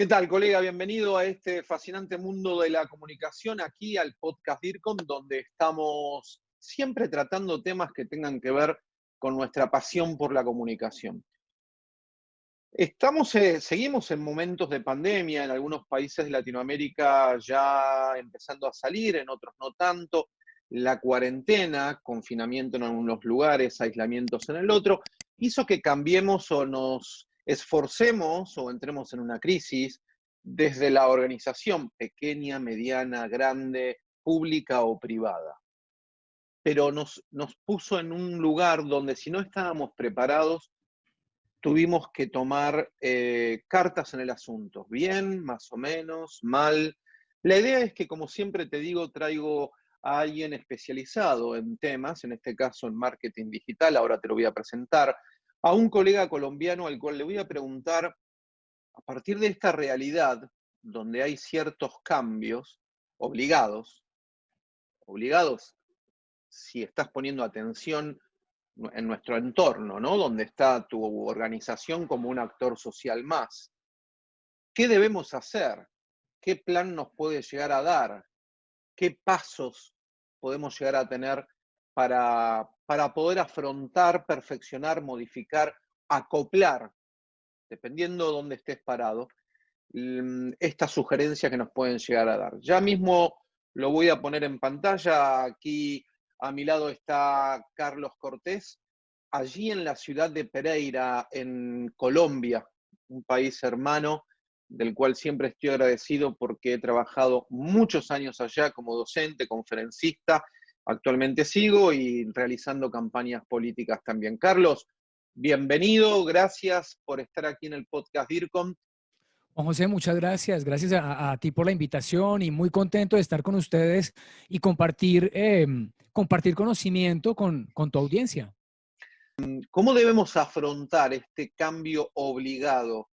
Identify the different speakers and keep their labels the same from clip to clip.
Speaker 1: ¿Qué tal, colega? Bienvenido a este fascinante mundo de la comunicación, aquí al podcast DIRCOM, donde estamos siempre tratando temas que tengan que ver con nuestra pasión por la comunicación. Estamos, eh, seguimos en momentos de pandemia, en algunos países de Latinoamérica ya empezando a salir, en otros no tanto. La cuarentena, confinamiento en algunos lugares, aislamientos en el otro, hizo que cambiemos o nos esforcemos o entremos en una crisis desde la organización pequeña, mediana, grande, pública o privada. Pero nos, nos puso en un lugar donde si no estábamos preparados, tuvimos que tomar eh, cartas en el asunto, bien, más o menos, mal. La idea es que, como siempre te digo, traigo a alguien especializado en temas, en este caso en marketing digital, ahora te lo voy a presentar, a un colega colombiano al cual le voy a preguntar, a partir de esta realidad, donde hay ciertos cambios obligados, obligados si estás poniendo atención en nuestro entorno, ¿no? Donde está tu organización como un actor social más. ¿Qué debemos hacer? ¿Qué plan nos puede llegar a dar? ¿Qué pasos podemos llegar a tener para, para poder afrontar, perfeccionar, modificar, acoplar, dependiendo de dónde estés parado, mm, estas sugerencias que nos pueden llegar a dar. Ya mismo lo voy a poner en pantalla. Aquí a mi lado está Carlos Cortés, allí en la ciudad de Pereira, en Colombia, un país hermano del cual siempre estoy agradecido porque he trabajado muchos años allá como docente, conferencista actualmente sigo y realizando campañas políticas también. Carlos, bienvenido, gracias por estar aquí en el podcast DIRCOM.
Speaker 2: Juan José, muchas gracias. Gracias a, ti por la invitación y muy contento de estar con ustedes y compartir, em, compartir conocimiento con, con tu audiencia.
Speaker 1: ¿Cómo debemos afrontar este cambio obligado?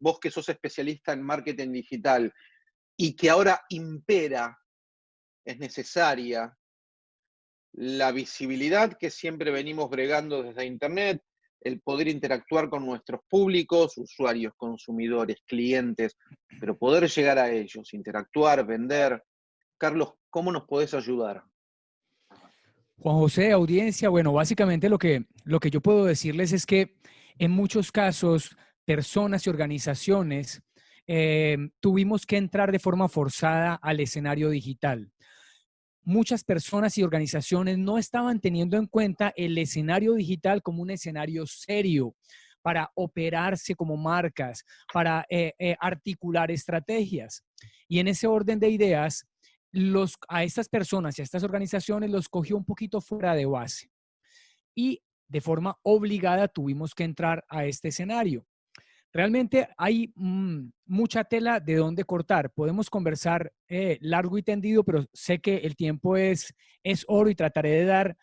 Speaker 1: Vos que sos especialista en marketing digital y que ahora impera, es necesaria la visibilidad que siempre venimos bregando desde Internet, el poder interactuar con nuestros públicos, usuarios, consumidores, clientes, pero poder llegar a ellos, interactuar, vender. Carlos, ¿cómo nos podés ayudar?
Speaker 2: Juan José, audiencia, bueno, básicamente lo que, lo que yo puedo decirles es que en muchos casos, personas y organizaciones eh, tuvimos que entrar de forma forzada al escenario digital muchas personas y organizaciones no estaban teniendo en cuenta el escenario digital como un escenario serio para operarse como marcas, para eh, eh, articular estrategias. Y en ese orden de ideas, los, a estas personas y a estas organizaciones los cogió un poquito fuera de base. Y de forma obligada tuvimos que entrar a este escenario. Realmente hay mm, mucha tela de dónde cortar. Podemos conversar eh, largo y tendido, pero sé que el tiempo es, es oro y trataré de dar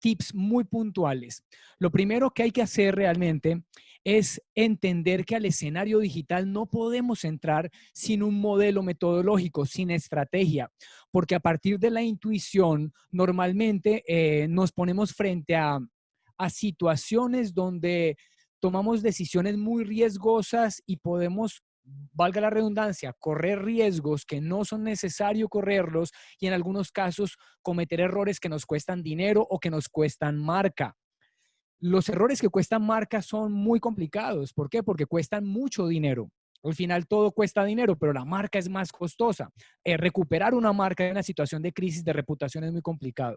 Speaker 2: tips muy puntuales. Lo primero que hay que hacer realmente es entender que al escenario digital no podemos entrar sin un modelo metodológico, sin estrategia, porque a partir de la intuición normalmente eh, nos ponemos frente a, a situaciones donde tomamos decisiones muy riesgosas y podemos, valga la redundancia, correr riesgos que no son necesario correrlos y en algunos casos cometer errores que nos cuestan dinero o que nos cuestan marca. Los errores que cuestan marca son muy complicados. ¿Por qué? Porque cuestan mucho dinero. Al final todo cuesta dinero, pero la marca es más costosa. Eh, recuperar una marca en una situación de crisis de reputación es muy complicado.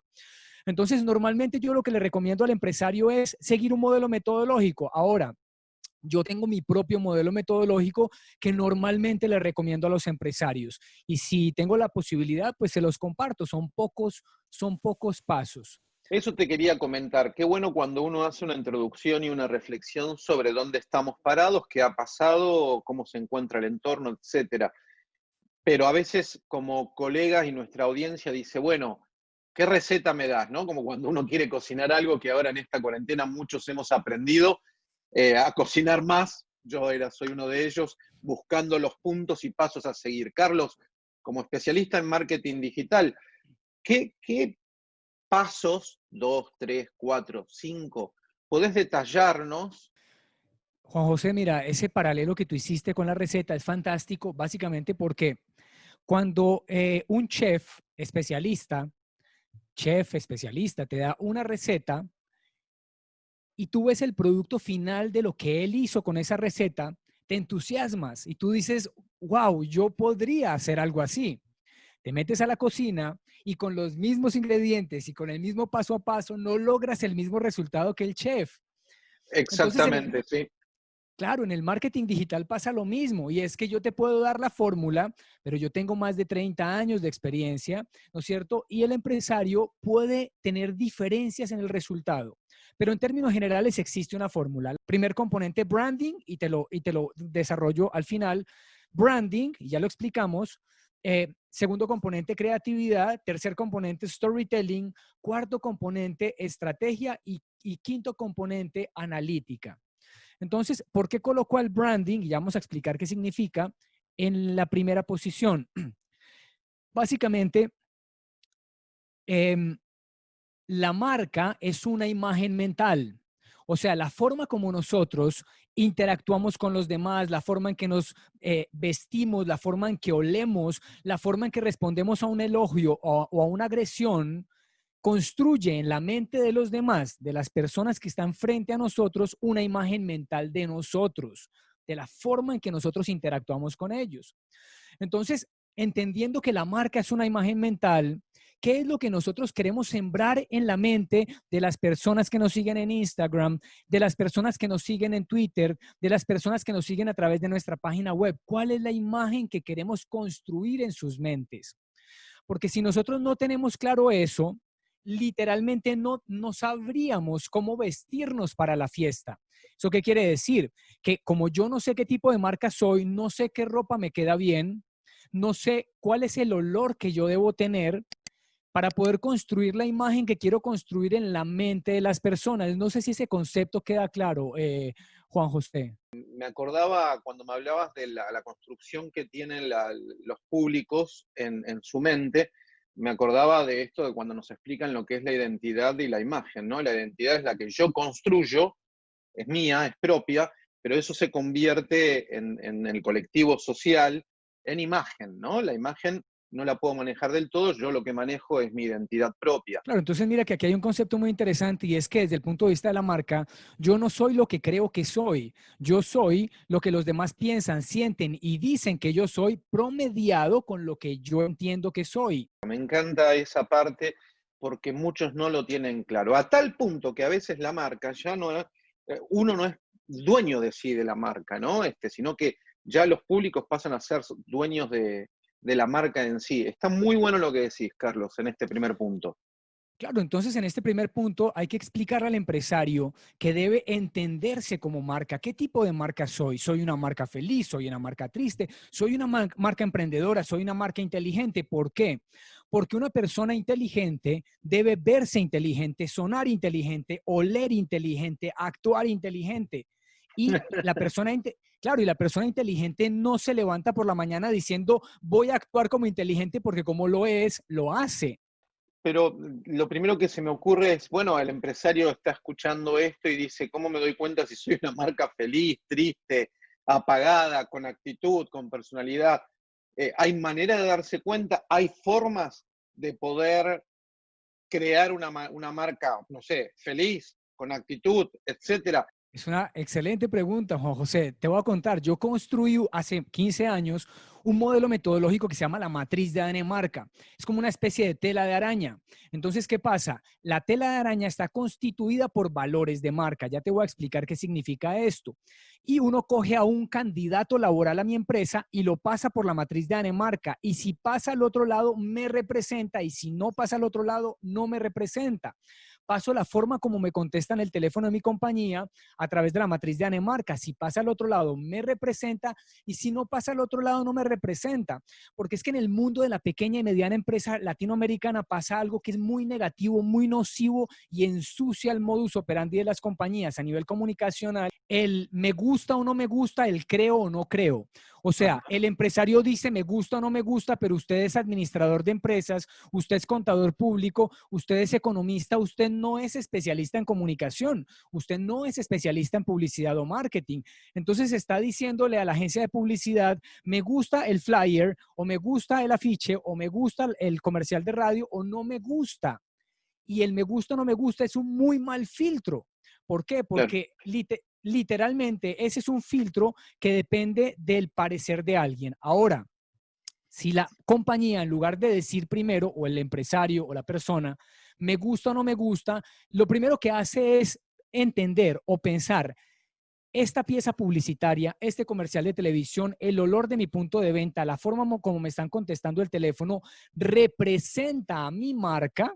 Speaker 2: Entonces, normalmente yo lo que le recomiendo al empresario es seguir un modelo metodológico. Ahora, yo tengo mi propio modelo metodológico que normalmente le recomiendo a los empresarios. Y si tengo la posibilidad, pues se los comparto. Son pocos, son pocos pasos.
Speaker 1: Eso te quería comentar. Qué bueno cuando uno hace una introducción y una reflexión sobre dónde estamos parados, qué ha pasado, cómo se encuentra el entorno, etcétera. Pero a veces como colegas y nuestra audiencia dice, bueno, ¿qué receta me das? ¿no? Como cuando uno quiere cocinar algo que ahora en esta cuarentena muchos hemos aprendido eh, a cocinar más. Yo era, soy uno de ellos, buscando los puntos y pasos a seguir. Carlos, como especialista en marketing digital, ¿qué, pasos, dos, tres, cuatro, cinco, podés detallarnos
Speaker 2: Juan José, mira, ese paralelo que tú hiciste con la receta es fantástico, básicamente porque cuando eh, un chef especialista, chef especialista, te da una receta y tú ves el producto final de lo que él hizo con esa receta, te entusiasmas y tú dices, wow, yo podría hacer algo así. Te metes a la cocina y con los mismos ingredientes y con el mismo paso a paso no logras el mismo resultado que el chef.
Speaker 1: Exactamente, sí.
Speaker 2: Claro, en el marketing digital pasa lo mismo y es que yo te puedo dar la fórmula, pero yo tengo más de 30 años de experiencia, ¿no es cierto? Y el empresario puede tener diferencias en el resultado. Pero en términos generales existe una fórmula. Primer componente, branding, y te lo, y te lo desarrollo al final. Branding, ya lo explicamos. Eh, segundo componente, creatividad. Tercer componente, storytelling. Cuarto componente, estrategia. Y, y quinto componente, analítica. Entonces, ¿por qué colocó el branding? Y vamos a explicar qué significa en la primera posición. Básicamente, em, la marca es una imagen mental. O sea, la forma como nosotros interactuamos con los demás, la forma en que nos eh, vestimos, la forma en que olemos, la forma en que respondemos a un elogio o, a una agresión, construye en la mente de los demás, de las personas que están frente a nosotros, una imagen mental de nosotros, de la forma en que nosotros interactuamos con ellos. Entonces, entendiendo que la marca es una imagen mental, ¿qué es lo que nosotros queremos sembrar en la mente de las personas que nos siguen en Instagram, de las personas que nos siguen en Twitter, de las personas que nos siguen a través de nuestra página web? ¿Cuál es la imagen que queremos construir en sus mentes? Porque si nosotros no tenemos claro eso, literalmente no, no sabríamos cómo vestirnos para la fiesta. ¿Eso qué quiere decir? Que como yo no sé qué tipo de marca soy, no sé qué ropa me queda bien, no sé cuál es el olor que yo debo tener para poder construir la imagen que quiero construir en la mente de las personas. No sé si ese concepto queda claro, eh, Juan José.
Speaker 1: Me acordaba cuando me hablabas de la, construcción que tienen los públicos en, en su mente, me acordaba de esto de cuando nos explican lo que es la identidad y la imagen, ¿no? La identidad es la que yo construyo, es mía, es propia, pero eso se convierte en, en el colectivo social en imagen, ¿no? La imagen no la puedo manejar del todo, yo lo que manejo es mi identidad propia.
Speaker 2: Claro, entonces mira que aquí hay un concepto muy interesante y es que desde el punto de vista de la marca, yo no soy lo que creo que soy, yo soy lo que los demás piensan, sienten y dicen que yo soy promediado con lo que yo entiendo que soy.
Speaker 1: Me encanta esa parte porque muchos no lo tienen claro, a tal punto que a veces la marca ya no, eh, uno no es dueño de sí de la marca, ¿no? Este, sino que ya los públicos pasan a ser dueños de, de la marca en sí. Está muy bueno lo que decís, Carlos, en este primer punto.
Speaker 2: Claro, entonces en este primer punto hay que explicarle al empresario que debe entenderse como marca. ¿Qué tipo de marca soy? ¿Soy una marca feliz? ¿Soy una marca triste? ¿Soy una marca emprendedora? ¿Soy una marca inteligente? ¿Por qué? Porque una persona inteligente debe verse inteligente, sonar inteligente, oler inteligente, actuar inteligente. Y la persona, claro, y la persona inteligente no se levanta por la mañana diciendo voy a actuar como inteligente porque como lo es, lo hace.
Speaker 1: Pero mm, lo primero que se me ocurre es, bueno, el empresario está escuchando esto y dice, ¿cómo me doy cuenta si soy una marca feliz, triste, apagada, con actitud, con personalidad? Eh, ¿Hay manera de darse cuenta? ¿Hay formas de poder crear una, una marca, no sé, feliz, con actitud, etcétera?
Speaker 2: Es una excelente pregunta, Juan José. Te voy a contar, yo construí hace 15 años un modelo metodológico que se llama la matriz de Danemarca. Es como una especie de tela de araña. Entonces, ¿qué pasa? La tela de araña está constituida por valores de marca. Ya te voy a explicar qué significa esto. Y uno coge a un candidato laboral a mi empresa y lo pasa por la matriz de Danemarca. Y si pasa al otro lado, me representa. Y si no pasa al otro lado, no me representa paso la forma como me contestan el teléfono de mi compañía a través de la matriz de Anemarca. Si pasa al otro lado, me representa y si no pasa al otro lado, no me representa. Porque es que en el mundo de la pequeña y mediana empresa latinoamericana pasa algo que es muy negativo, muy nocivo y ensucia el modus operandi de las compañías a nivel comunicacional. El me gusta o no me gusta, el creo o no creo. O sea, el empresario dice me gusta o no me gusta, pero usted es administrador de empresas, usted es contador público, usted es economista, usted no es especialista en comunicación, usted no es especialista en publicidad o marketing. Entonces está diciéndole a la agencia de publicidad, me gusta el flyer o me gusta el afiche o me gusta el comercial de radio o no me gusta. Y el me gusta o no me gusta es un muy mal filtro. ¿Por qué? Porque literalmente ese es un filtro que depende del parecer de alguien. Ahora, si la compañía, en lugar de decir primero, o el empresario o la persona, me gusta o no me gusta, lo primero que hace es entender o pensar, esta pieza publicitaria, este comercial de televisión, el olor de mi punto de venta, la forma como me están contestando el teléfono, representa a mi marca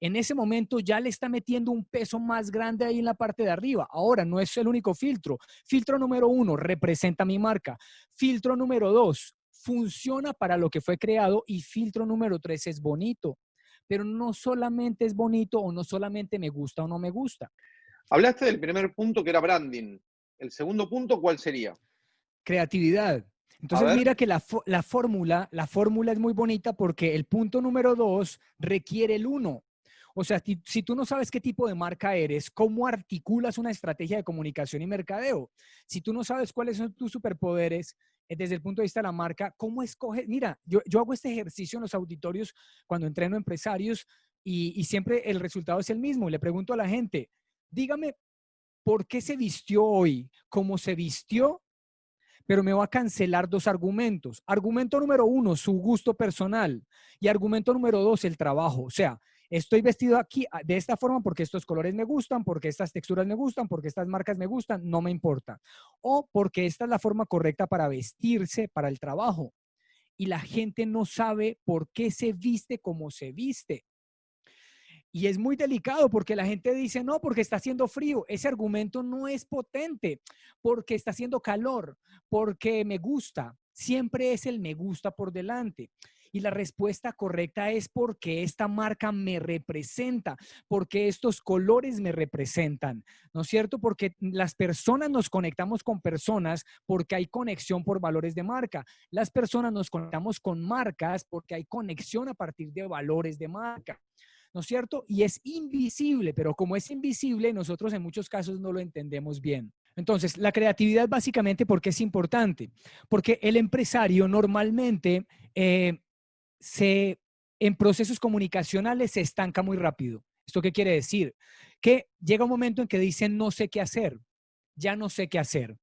Speaker 2: en ese momento ya le está metiendo un peso más grande ahí en la parte de arriba. Ahora, no es el único filtro. Filtro número uno, representa mi marca. Filtro número dos, funciona para lo que fue creado. Y filtro número tres, es bonito. Pero no solamente es bonito o no solamente me gusta o no me gusta.
Speaker 1: Hablaste del primer punto que era branding. El segundo punto, ¿cuál sería?
Speaker 2: Creatividad. Entonces mira que la, la fórmula, la fórmula es muy bonita porque el punto número dos requiere el uno. O sea, si, tú no sabes qué tipo de marca eres, ¿cómo articulas una estrategia de comunicación y mercadeo? Si tú no sabes cuáles son tus superpoderes eh, desde el punto de vista de la marca, ¿cómo escoges? Mira, yo, hago este ejercicio en los auditorios cuando entreno empresarios y, y siempre el resultado es el mismo. Le pregunto a la gente, dígame, ¿por qué se vistió hoy como se vistió pero me va a cancelar dos argumentos. Argumento número uno, su gusto personal. Y argumento número dos, el trabajo. O sea, estoy vestido aquí ah, de esta forma porque estos colores me gustan, porque estas texturas me gustan, porque estas marcas me gustan, no me importa. O porque esta es la forma correcta para vestirse para el trabajo. Y la gente no sabe por qué se viste como se viste. Y es muy delicado porque la gente dice, no, porque está haciendo frío. Ese argumento no es potente, porque está haciendo calor, porque me gusta. Siempre es el me gusta por delante. Y la respuesta correcta es porque esta marca me representa, porque estos colores me representan, ¿no es cierto? Porque las personas nos conectamos con personas porque hay conexión por valores de marca. Las personas nos conectamos con marcas porque hay conexión a partir de valores de marca. ¿no es cierto? Y es invisible, pero como es invisible, nosotros en muchos casos no lo entendemos bien. Entonces, la creatividad básicamente, porque es importante? Porque el empresario normalmente eh, se, en procesos comunicacionales se estanca muy rápido. ¿Esto qué quiere decir? Que llega un momento en que dicen no sé qué hacer, ya no sé qué hacer.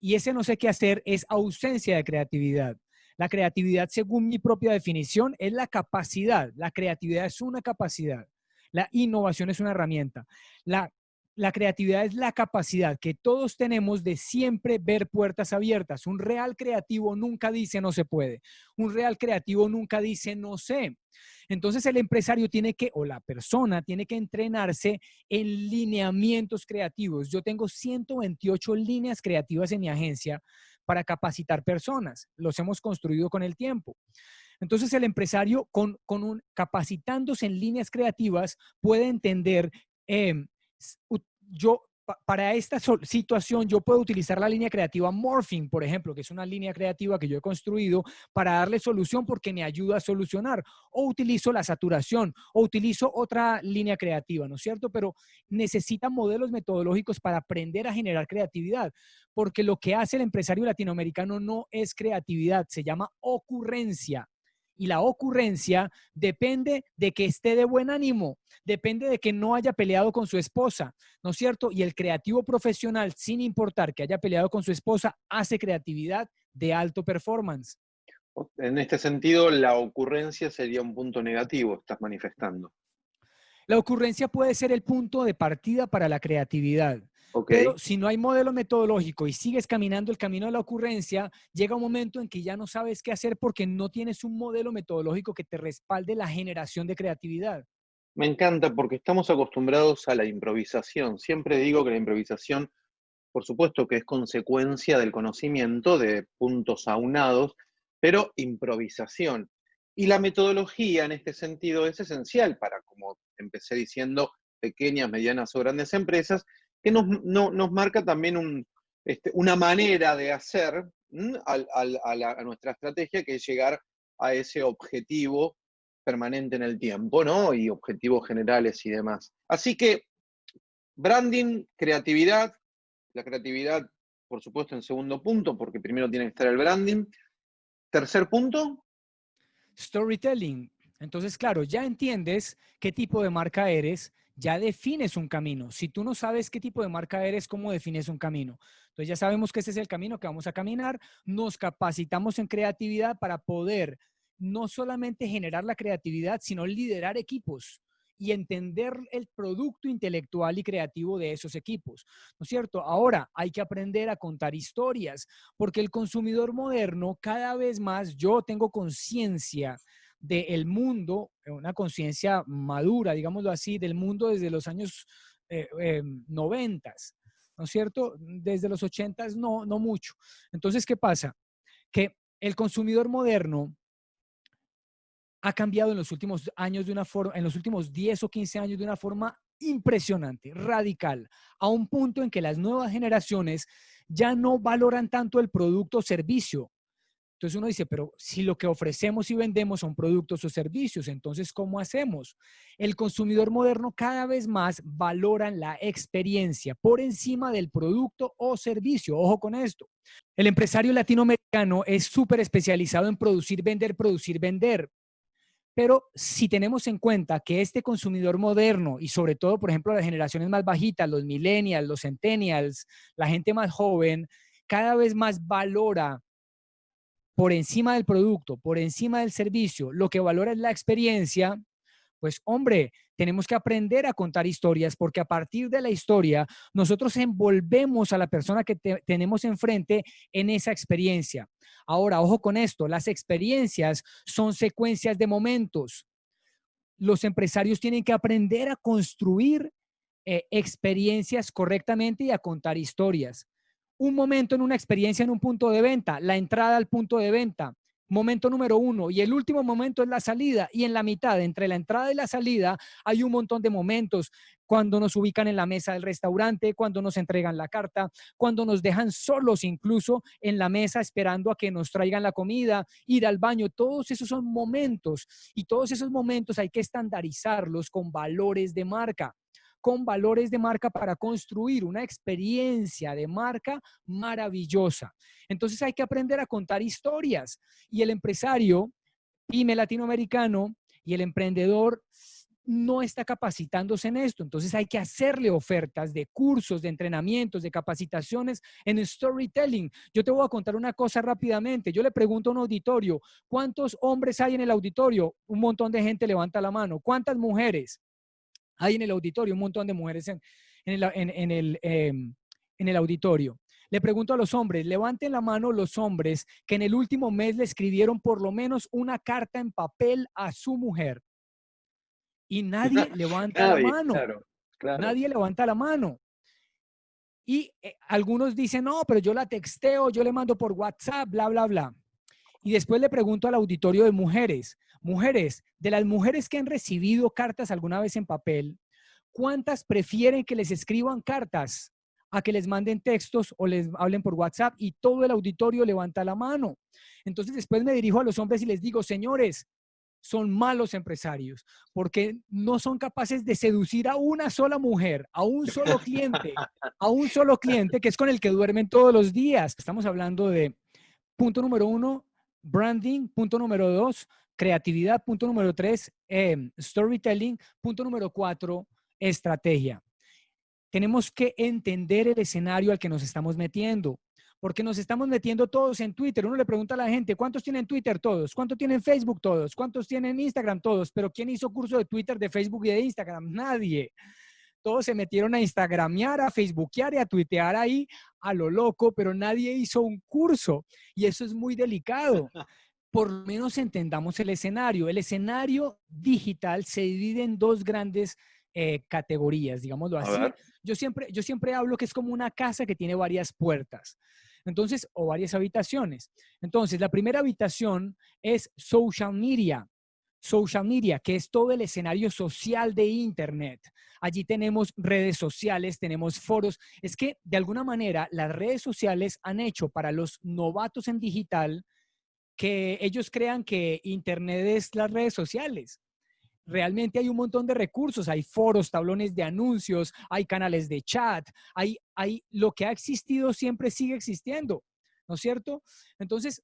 Speaker 2: Y ese no sé qué hacer es ausencia de creatividad. La creatividad, según mi propia definición, es la capacidad. La creatividad es una capacidad. La innovación es una herramienta. La la creatividad es la capacidad que todos tenemos de siempre ver puertas abiertas. Un real creativo nunca dice no se puede. Un real creativo nunca dice no sé. Entonces el empresario tiene que, o la persona tiene que entrenarse en lineamientos creativos. Yo tengo 128 líneas creativas en mi agencia para capacitar personas. Los hemos construido con el tiempo. Entonces el empresario con, un, capacitándose en líneas creativas puede entender em, yo para esta situación yo puedo utilizar la línea creativa Morphing, por ejemplo, que es una línea creativa que yo he construido para darle solución porque me ayuda a solucionar. O utilizo la saturación o utilizo otra línea creativa, ¿no es cierto? Pero necesita modelos metodológicos para aprender a generar creatividad, porque lo que hace el empresario latinoamericano no es creatividad, se llama ocurrencia y la ocurrencia depende de que esté de buen ánimo, depende de que no haya peleado con su esposa, ¿no es cierto? Y el creativo profesional, sin importar que haya peleado con su esposa, hace creatividad de alto performance.
Speaker 1: En este sentido, la ocurrencia sería un punto negativo, estás manifestando.
Speaker 2: La ocurrencia puede ser el punto de partida para la creatividad. Pero si no hay modelo metodológico y sigues caminando el camino de la ocurrencia, llega un momento en que ya no sabes qué hacer porque no tienes un modelo metodológico que te respalde la generación de creatividad.
Speaker 1: Me encanta porque estamos acostumbrados a la improvisación. Siempre digo que la improvisación, por supuesto que es consecuencia del conocimiento de puntos aunados, pero improvisación. Y la metodología en este sentido es esencial para, como empecé diciendo, pequeñas, medianas o grandes empresas, que nos, marca también este, una manera de hacer a, nuestra estrategia, que es llegar a ese objetivo permanente en el tiempo, ¿no? Y objetivos generales y demás. Así que, branding, creatividad, la creatividad, por supuesto, en segundo punto, porque primero tiene que estar el branding. Tercer punto.
Speaker 2: Storytelling. Entonces, claro, ya entiendes qué tipo de marca eres, ya defines un camino. Si tú no sabes qué tipo de marca eres, ¿cómo defines un camino? Entonces ya sabemos que ese es el camino que vamos a caminar. Nos capacitamos en creatividad para poder no solamente generar la creatividad, sino liderar equipos y entender el producto intelectual y creativo de esos equipos. ¿No es cierto? Ahora hay que aprender a contar historias, porque el consumidor moderno cada vez más, yo tengo conciencia del mundo, una conciencia madura, digámoslo así, del mundo desde los años eh, eh, noventas, ¿no es cierto? Desde los ochentas no, no mucho. Entonces, ¿qué pasa? Que el consumidor moderno ha cambiado en los últimos años de una forma, en los últimos 10 o 15 años de una forma impresionante, radical, a un punto en que las nuevas generaciones ya no valoran tanto el producto o servicio. Entonces uno dice, pero si lo que ofrecemos y vendemos son productos o servicios, entonces ¿cómo hacemos? El consumidor moderno cada vez más valora la experiencia por encima del producto o servicio. Ojo con esto. El empresario latinoamericano es súper especializado en producir, vender, producir, vender. Pero si tenemos en cuenta que este consumidor moderno y sobre todo, por ejemplo, las generaciones más bajitas, los millennials, los centennials, la gente más joven, cada vez más valora por encima del producto, por encima del servicio, lo que valora es la experiencia, pues hombre, tenemos que aprender a contar historias porque a partir de la historia nosotros envolvemos a la persona que tenemos enfrente en esa experiencia. Ahora, ojo con esto, las experiencias son secuencias de momentos. Los empresarios tienen que aprender a construir eh, experiencias correctamente y a contar historias. Un momento en una experiencia en un punto de venta, la entrada al punto de venta, momento número uno y el último momento es la salida y en la mitad, entre la entrada y la salida, hay un montón de momentos cuando nos ubican en la mesa del restaurante, cuando nos entregan la carta, cuando nos dejan solos incluso en la mesa esperando a que nos traigan la comida, ir al baño, todos esos son momentos y todos esos momentos hay que estandarizarlos con valores de marca con valores de marca para construir una experiencia de marca maravillosa. Entonces hay que aprender a contar historias y el empresario, pyme latinoamericano y el emprendedor no está capacitándose en esto. Entonces hay que hacerle ofertas de cursos, de entrenamientos, de capacitaciones en storytelling. Yo te voy a contar una cosa rápidamente. Yo le pregunto a un auditorio, ¿cuántos hombres hay en el auditorio? Un montón de gente levanta la mano. ¿Cuántas mujeres? Hay en el auditorio un montón de mujeres en, el, em, en el auditorio. Le pregunto a los hombres, levanten la mano los hombres que en el último mes le escribieron por lo menos una carta en papel a su mujer. Y nadie levanta la mano. Nadie levanta la mano. Y eh, algunos dicen, no, pero yo la texteo, yo le mando por WhatsApp, bla, bla, bla. Y después le pregunto al auditorio de mujeres, mujeres, de las mujeres que han recibido cartas alguna vez en papel, ¿cuántas prefieren que les escriban cartas a que les manden textos o les hablen por WhatsApp? Y todo el auditorio levanta la mano. Entonces después me dirijo a los hombres y les digo, señores, son malos empresarios porque no son capaces de seducir a una sola mujer, a un solo cliente, a un solo cliente que es con el que duermen todos los días. Estamos hablando de punto número uno, branding, punto número dos, creatividad, punto número tres, em, storytelling, punto número cuatro, estrategia. Tenemos que entender el escenario al que nos estamos metiendo, porque nos estamos metiendo todos en Twitter. Uno le pregunta a la gente, ¿cuántos tienen Twitter todos? ¿Cuántos tienen Facebook todos? ¿Cuántos tienen Instagram todos? Pero ¿quién hizo curso de Twitter, de Facebook y de Instagram? Nadie todos se metieron a Instagramear, a Facebookear y a tuitear ahí a lo loco, pero nadie hizo un curso y eso es muy delicado. Por lo menos entendamos el escenario. El escenario digital se divide en dos grandes eh, categorías, digámoslo así. Yo siempre, yo siempre hablo que es como una casa que tiene varias puertas. Entonces, o varias habitaciones. Entonces, la primera habitación es social media. Social media, que es todo el escenario social de Internet. Allí tenemos redes sociales, tenemos foros. Es que de alguna manera las redes sociales han hecho para los novatos en digital que ellos crean que Internet es las redes sociales. Realmente hay un montón de recursos, hay foros, tablones de anuncios, hay canales de chat, hay, hay lo que ha existido siempre sigue existiendo, ¿no es cierto? Entonces,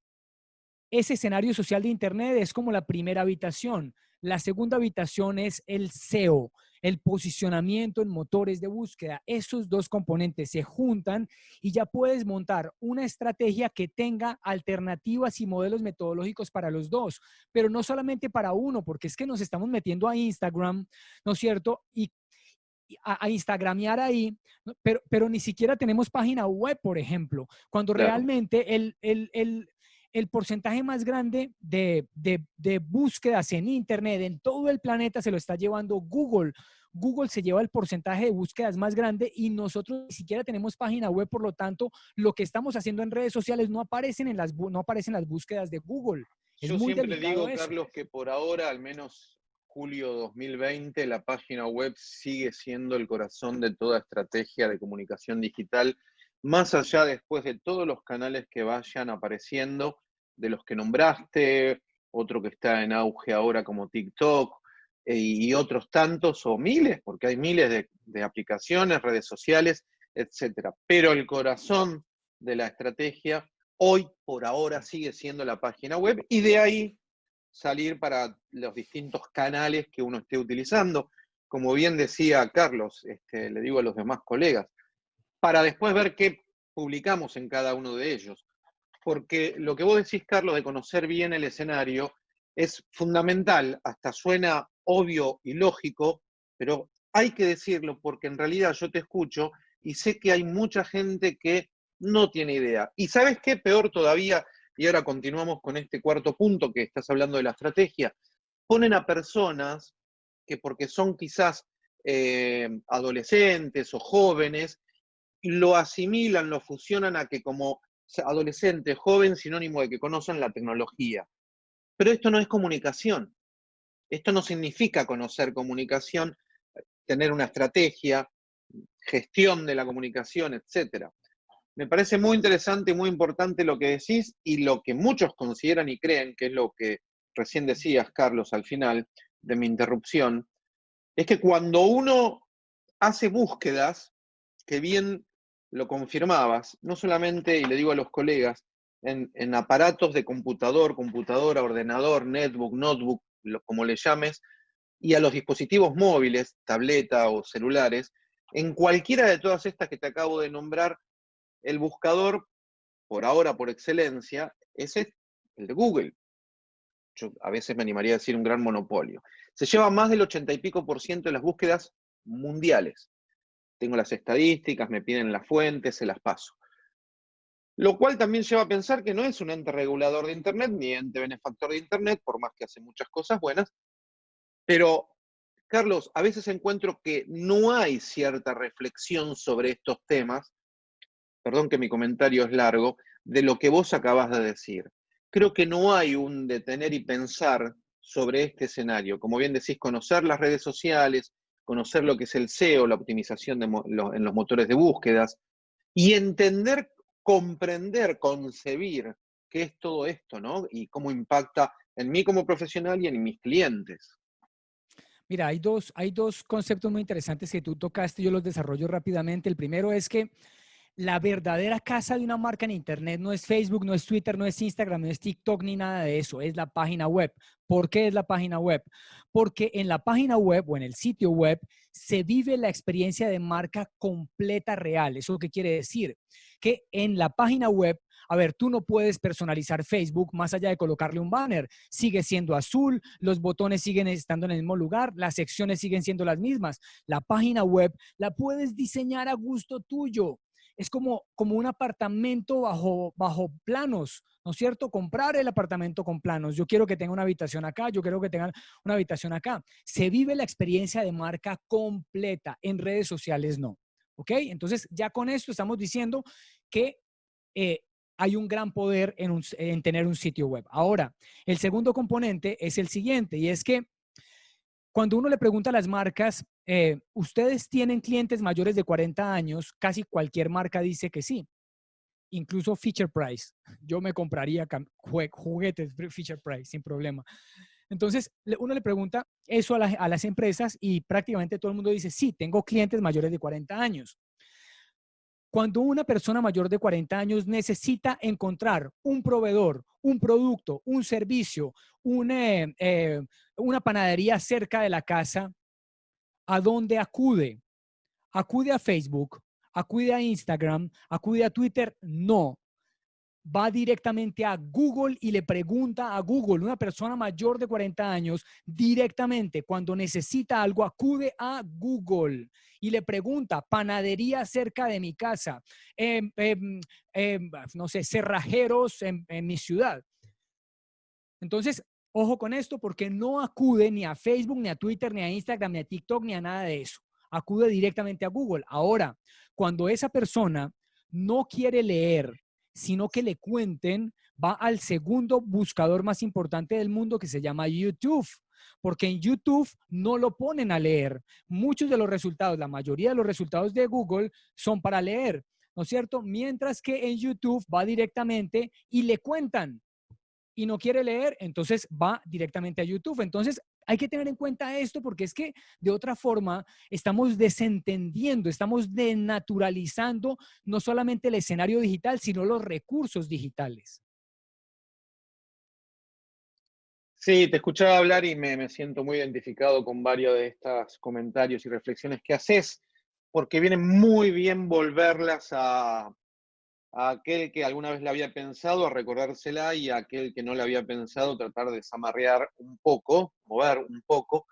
Speaker 2: ese escenario social de Internet es como la primera habitación. La segunda habitación es el SEO, el posicionamiento en motores de búsqueda. Esos dos componentes se juntan y ya puedes montar una estrategia que tenga alternativas y modelos metodológicos para los dos, pero no solamente para uno, porque es que nos estamos metiendo a Instagram, ¿no es cierto? Y a, a, Instagramear ahí, pero, pero ni siquiera tenemos página web, por ejemplo, cuando realmente el, el, el, el porcentaje más grande de, búsquedas en Internet en todo el planeta se lo está llevando Google. Google se lleva el porcentaje de búsquedas más grande y nosotros ni siquiera tenemos página web, por lo tanto, lo que estamos haciendo en redes sociales no aparecen en las, no aparecen las búsquedas de Google.
Speaker 1: Yo siempre digo, Carlos, que por ahora, al menos julio 2020, la página web sigue siendo el corazón de toda estrategia de comunicación digital más allá después de todos los canales que vayan apareciendo, de los que nombraste, otro que está en auge ahora como TikTok eh, y otros tantos o miles, porque hay miles de, aplicaciones, redes sociales, etcétera. Pero el corazón de la estrategia hoy por ahora sigue siendo la página web y de ahí salir para los distintos canales que uno esté utilizando. Como bien decía Carlos, este, le digo a los demás colegas, para después ver qué publicamos en cada uno de ellos. Porque lo que vos decís, Carlos, de conocer bien el escenario, es fundamental, hasta suena obvio y lógico, pero hay que decirlo porque en realidad yo te escucho y sé que hay mucha gente que no tiene idea. Y sabes qué, peor todavía, y ahora continuamos con este cuarto punto que estás hablando de la estrategia, ponen a personas que porque son quizás eh, adolescentes o jóvenes, lo asimilan, lo fusionan a que como adolescente, joven, sinónimo de que conocen la tecnología. Pero esto no es comunicación. Esto no significa conocer comunicación, tener una estrategia, gestión de la comunicación, etc. Me parece muy interesante y muy importante lo que decís y lo que muchos consideran y creen, que es lo que recién decías, Carlos, al final de mi interrupción, es que cuando uno hace búsquedas, que bien lo confirmabas, no solamente, y le digo a los colegas, en, aparatos de computador, computadora, ordenador, netbook, notebook, como le llames, y a los dispositivos móviles, tableta o celulares, en cualquiera de todas estas que te acabo de nombrar, el buscador, por ahora por excelencia, es el de Google. Yo a veces me animaría a decir un gran monopolio. Se lleva más del 80 y pico por ciento de las búsquedas mundiales tengo las estadísticas, me piden las fuentes, se las paso. Lo cual también lleva a pensar que no es un ente regulador de Internet ni ente benefactor de Internet, por más que hace muchas cosas buenas. Pero, Carlos, a veces encuentro que no hay cierta reflexión sobre estos temas, perdón que mi comentario es largo, de lo que vos acabas de decir. Creo que no hay un detener y pensar sobre este escenario. Como bien decís, conocer las redes sociales, conocer lo que es el SEO, la optimización en los motores de búsquedas, y entender, comprender, concebir qué es todo esto, ¿no? Y cómo impacta en mí como profesional y en mis clientes.
Speaker 2: Mira, hay dos, hay dos conceptos muy interesantes que tú tocaste, yo los desarrollo rápidamente. El primero es que la verdadera casa de una marca en Internet no es Facebook, no es Twitter, no es Instagram, no es TikTok ni nada de eso, es la página web. ¿Por qué es la página web? Porque en la página web o en el sitio web se vive la experiencia de marca completa real. ¿Eso qué quiere decir? Que en la página web a ver, tú no puedes personalizar Facebook más allá de colocarle un banner. Sigue siendo azul, los botones siguen estando en el mismo lugar, las secciones siguen siendo las mismas. La página web la puedes diseñar a gusto tuyo es como, como un apartamento bajo, bajo planos, ¿no es cierto? Comprar el apartamento con planos. Yo quiero que tenga una habitación acá, yo quiero que tenga una habitación acá. Se vive la experiencia de marca completa, en redes sociales no. ¿Ok? Entonces, ya con esto estamos diciendo que eh, hay un gran poder en, en tener un sitio web. Ahora, el segundo componente es el siguiente y es que cuando uno le pregunta a las marcas, eh, ¿ustedes tienen clientes mayores de 40 años? Casi cualquier marca dice que sí. Incluso Feature Price. Yo me compraría juguetes Feature Price sin problema. Entonces, uno le pregunta eso a, a, las empresas y prácticamente todo el mundo dice, sí, tengo clientes mayores de 40 años. Cuando una persona mayor de 40 años necesita encontrar un proveedor, un producto, un servicio, eh, eh, una panadería cerca de la casa, ¿a dónde acude? ¿Acude a Facebook? ¿Acude a Instagram? ¿Acude a Twitter? No va directamente a Google y le pregunta a Google, una persona mayor de 40 años, directamente cuando necesita algo, acude a Google y le pregunta, panadería cerca de mi casa, em, em, em, no sé, cerrajeros en, en mi ciudad. Entonces, ojo con esto porque no acude ni a Facebook, ni a Twitter, ni a Instagram, ni a TikTok, ni a nada de eso. Acude directamente a Google. Ahora, cuando esa persona no quiere leer sino que le cuenten, va al segundo buscador más importante del mundo que se llama YouTube. Porque en YouTube no lo ponen a leer. Muchos de los resultados, la mayoría de los resultados de Google son para leer, ¿no es cierto? Mientras que en YouTube va directamente y le cuentan y no quiere leer, entonces va directamente a YouTube. Entonces, hay que tener en cuenta esto porque es que de otra forma estamos desentendiendo, estamos denaturalizando no solamente el escenario digital, sino los recursos digitales.
Speaker 1: Sí, te escuchaba hablar y me, me siento muy identificado con varios de estos comentarios y reflexiones que haces, porque viene muy bien volverlas a, a aquel que alguna vez la había pensado, a recordársela, y a aquel que no la había pensado, tratar de desamarrear un poco, mover un poco,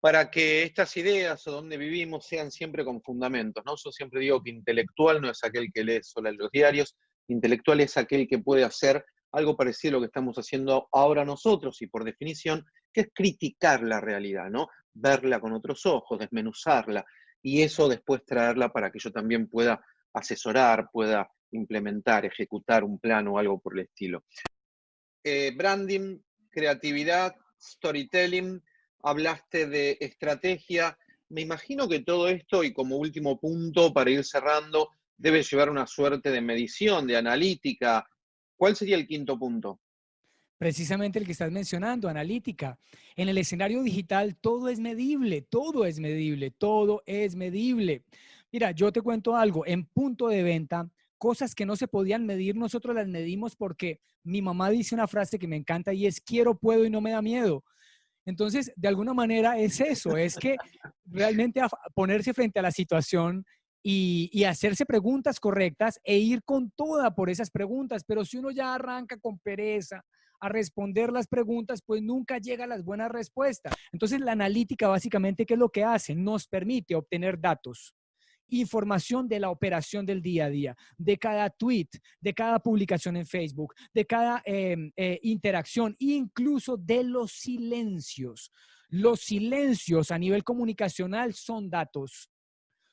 Speaker 1: para que estas ideas o donde vivimos sean siempre con fundamentos. ¿no? Yo siempre digo que intelectual no es aquel que lee solo los diarios, intelectual es aquel que puede hacer algo parecido a lo que estamos haciendo ahora nosotros, y por definición, que es criticar la realidad, ¿no? Verla con otros ojos, desmenuzarla, y eso después traerla para que yo también pueda asesorar, pueda implementar, ejecutar un plan o algo por el estilo. Eh, branding, creatividad, storytelling, hablaste de estrategia. Me imagino que todo esto, y como último punto para ir cerrando, debe llevar una suerte de medición, de analítica. ¿Cuál sería el quinto punto?
Speaker 2: Precisamente el que estás mencionando, analítica. En el escenario digital todo es medible, todo es medible, todo es medible. Mira, yo te cuento algo, en punto de venta cosas que no se podían medir, nosotros las medimos porque mi mamá dice una frase que me encanta y es quiero, puedo y no me da miedo. Entonces, de alguna manera es eso, es que realmente ponerse frente a la situación y, y, hacerse preguntas correctas e ir con toda por esas preguntas. Pero si uno ya arranca con pereza a responder las preguntas, pues nunca llega a las buenas respuestas. Entonces, la analítica básicamente, ¿qué es lo que hace? Nos permite obtener datos información de la operación del día a día, de cada tweet, de cada publicación en Facebook, de cada em, eh, interacción, incluso de los silencios. Los silencios a nivel comunicacional son datos,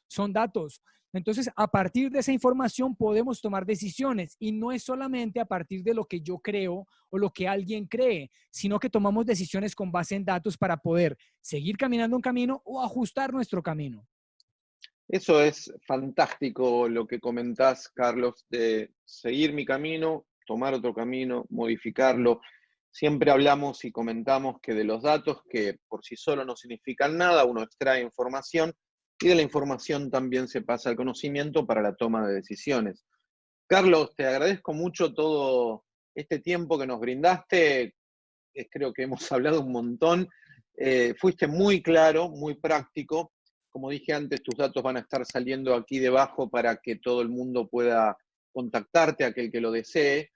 Speaker 2: son datos. Entonces, a partir de esa información podemos tomar decisiones y no es solamente a partir de lo que yo creo o lo que alguien cree, sino que tomamos decisiones con base en datos para poder seguir caminando un camino o ajustar nuestro camino.
Speaker 1: Eso es fantástico lo que comentás, Carlos, de seguir mi camino, tomar otro camino, modificarlo. Siempre hablamos y comentamos que de los datos, que por sí solo no significan nada, uno extrae información y de la información también se pasa al conocimiento para la toma de decisiones. Carlos, te agradezco mucho todo este tiempo que nos brindaste. Creo que hemos hablado un montón. Eh, fuiste muy claro, muy práctico como dije antes, tus datos van a estar saliendo aquí debajo para que todo el mundo pueda contactarte, aquel que lo desee.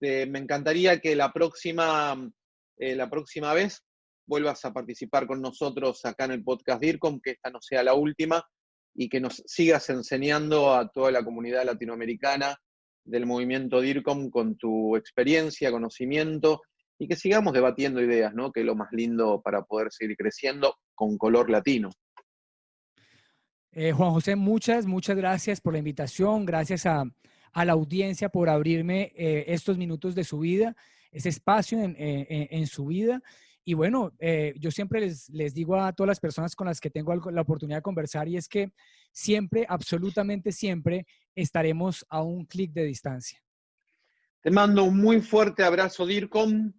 Speaker 1: Eh, me encantaría que la próxima, eh, la próxima vez vuelvas a participar con nosotros acá en el podcast DIRCOM, que esta no sea la última, y que nos sigas enseñando a toda la comunidad latinoamericana del movimiento DIRCOM con tu experiencia, conocimiento, y que sigamos debatiendo ideas, ¿no? que es lo más lindo para poder seguir creciendo con color latino.
Speaker 2: Eh, Juan José, muchas, muchas gracias por la invitación, gracias a, la audiencia por abrirme eh, estos minutos de su vida, ese espacio en, en, su vida. Y bueno, eh, yo siempre les, les, digo a todas las personas con las que tengo la oportunidad de conversar y es que siempre, absolutamente siempre, estaremos a un clic de distancia.
Speaker 1: Te mando un muy fuerte abrazo, DIRCOM.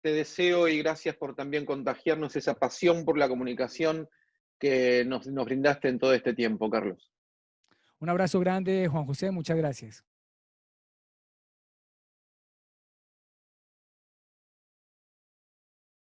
Speaker 1: Te deseo y gracias por también contagiarnos esa pasión por la comunicación que nos, brindaste en todo este tiempo, Carlos.
Speaker 2: Un abrazo grande, Juan José. Muchas gracias.